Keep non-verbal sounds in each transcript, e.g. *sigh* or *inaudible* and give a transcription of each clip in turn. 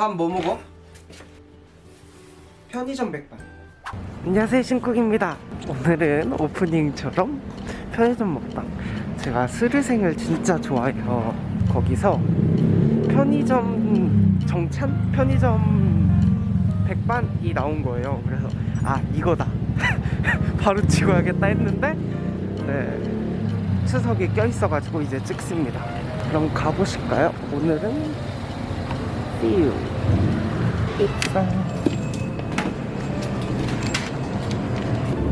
밥 뭐 먹어? 편의점 백반. 안녕하세요 신쿡입니다. 오늘은 오프닝처럼 편의점 먹방. 제가 스르생을 진짜 좋아해요. 거기서 편의점 정찬? 편의점 백반이 나온 거예요. 그래서 아 이거다. *laughs* 바로 찍어야겠다 했는데 네 추석이 껴있어가지고 이제 찍습니다. 그럼 가보실까요? 오늘은 띠우 입상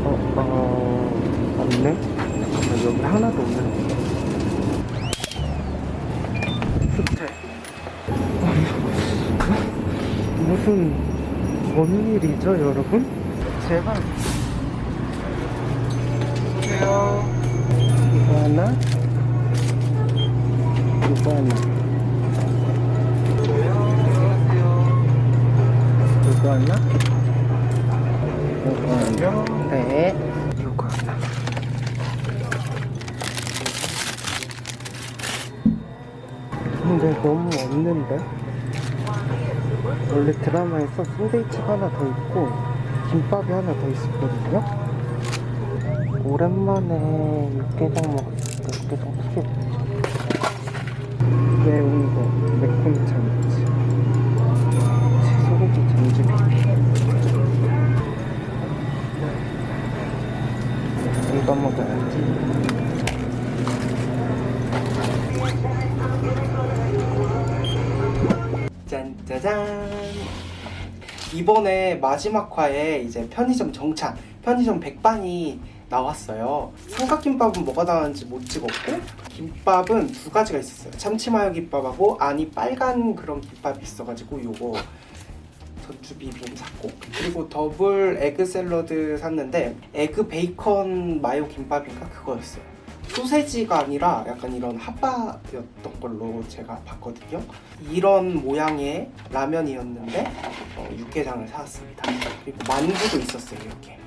어, 어, 없네? 잠깐만, 여기 하나도 없는데. 호텔. 무슨, 뭔 일이죠, 여러분? 제발. 이거 하나? 이거 하나. 하나? 이거 하나. 네. 이거 하나. 근데 너무 없는데? 원래 드라마에서 샌드위치가 하나 더 있고 김밥이 하나 더 있었거든요? 오랜만에 육개장 먹었으니까 육개장 튀겨 이번에 마지막 화에 이제 편의점 정찬 편의점 백반이 나왔어요. 삼각김밥은 뭐가 나왔는지 못 찍었고 김밥은 두 가지가 있었어요. 참치마요 김밥하고 안이 빨간 그런 김밥이 있어가지고 요거 전주 비빔 샀고. 그리고 더블 에그 샐러드 샀는데 에그 베이컨 마요 김밥인가 그거였어요 소세지가 아니라 약간 이런 핫바였던 걸로 제가 봤거든요. 이런 모양의 라면이었는데 어, 육개장을 사왔습니다. 그리고 만두도 있었어요 이렇게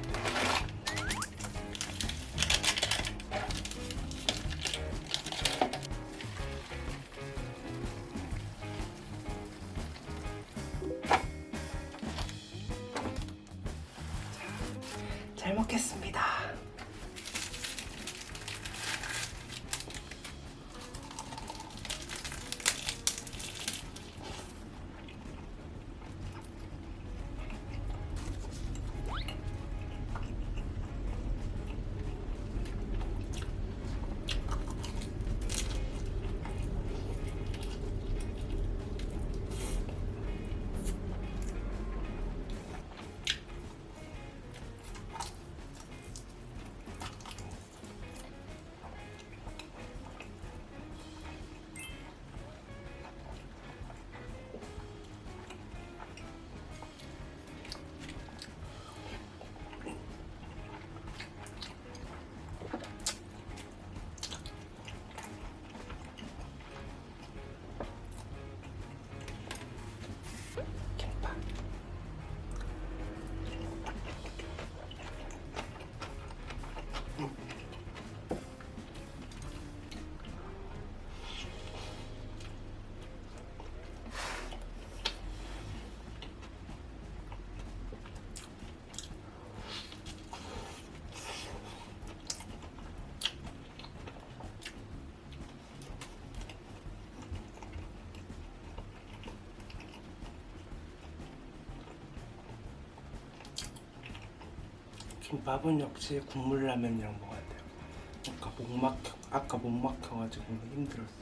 김밥은 역시 국물 라면 이랑 먹어야 돼요. 아까 목 막혀, 아까 목 막혀가지고 힘들었어요.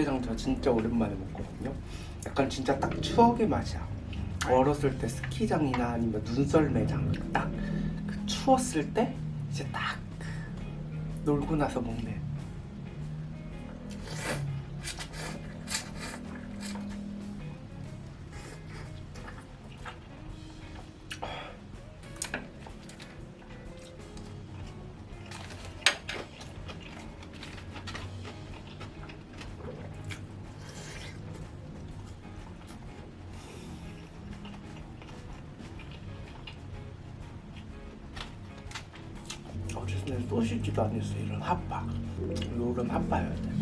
육개장 저 진짜 오랜만에 먹거든요. 약간 진짜 딱 추억의 맛이야. 어렸을 때 스키장이나 아니면 눈썰매장 딱 그 추웠을 때 이제 딱 놀고 나서 먹네. 소시지도 아니었어 이런 핫바. 핫바여야 돼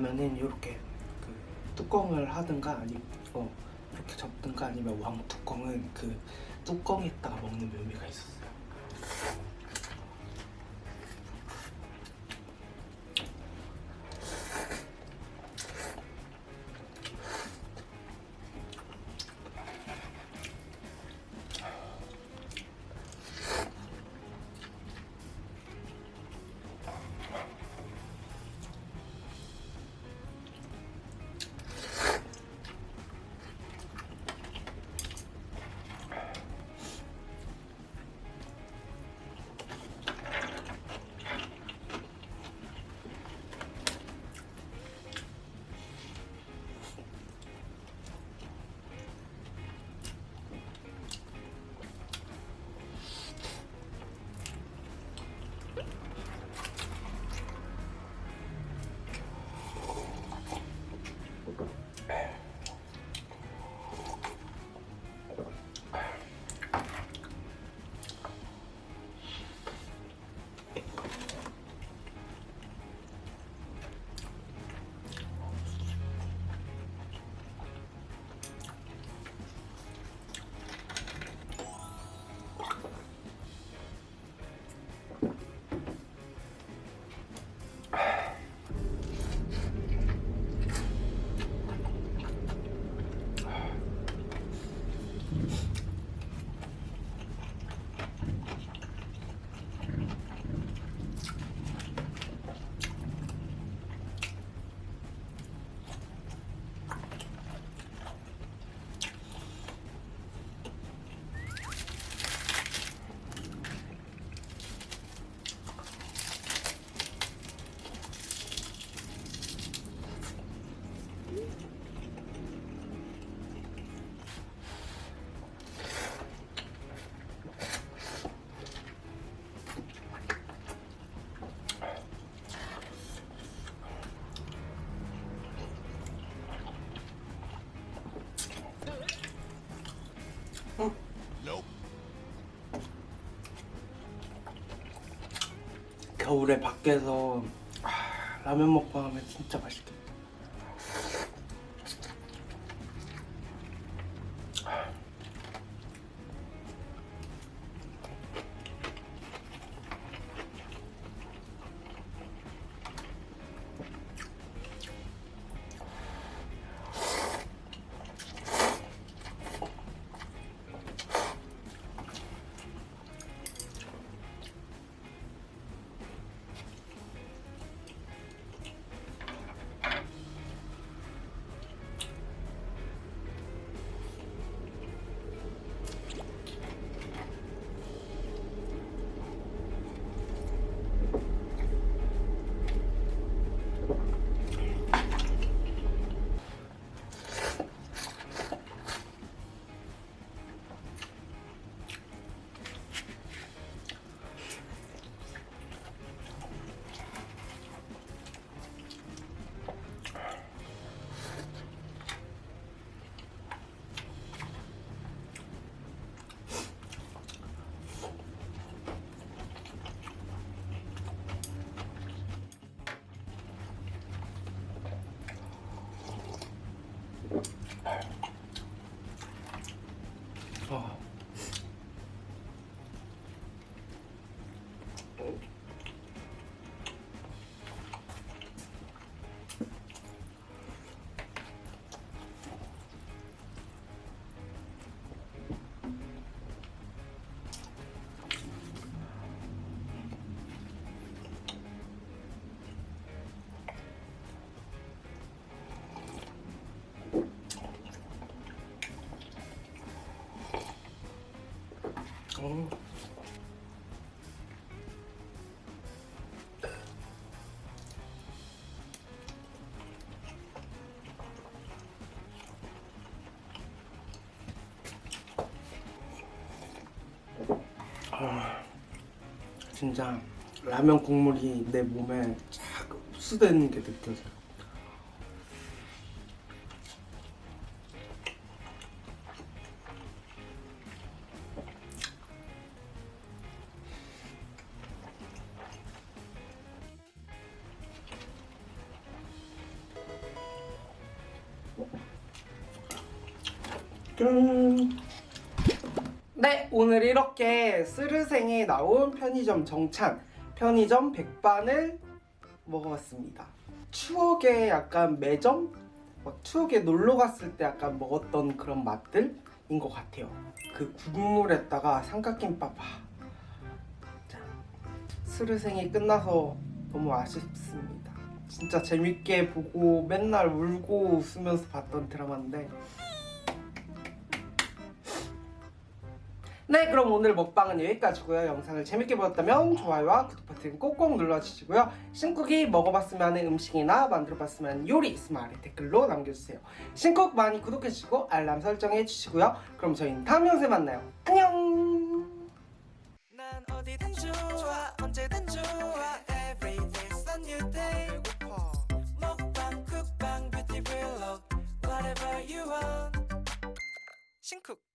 라면은 이렇게 그 뚜껑을 하든가 아니면 어, 이렇게 접든가 아니면 왕 뚜껑은 그 뚜껑에다가 먹는 묘미가 있었어 겨울에 밖에서 아, 라면 먹고 하면 진짜 맛있겠다. 아. 아, 진짜 라면 국물이 내 몸에 쫙 흡수되는 게 느껴져요. 짠. 네, 오늘 이렇게 스르생에 나온 편의점 정찬, 편의점 백반을 먹어봤습니다. 추억의 약간 매점? 막 추억에 놀러 갔을 때 약간 먹었던 그런 맛들인 것 같아요. 그 국물에다가 삼각김밥. 아, 짠. 스르생이 끝나서 너무 아쉽습니다. 진짜 재밌게 보고 맨날 울고 웃으면서 봤던 드라마인데 네 그럼 오늘 먹방은 여기까지고요. 영상을 재밌게 보셨다면 좋아요와 구독 버튼 꼭꼭 눌러주시고요. 신쿡이 먹어봤으면 하는 음식이나 만들어봤으면 하는 요리 아래 댓글로 남겨주세요. 신쿡 많이 구독해주시고 알람 설정해주시고요. 그럼 저희는 다음 영상에 만나요. 안녕! 신쿡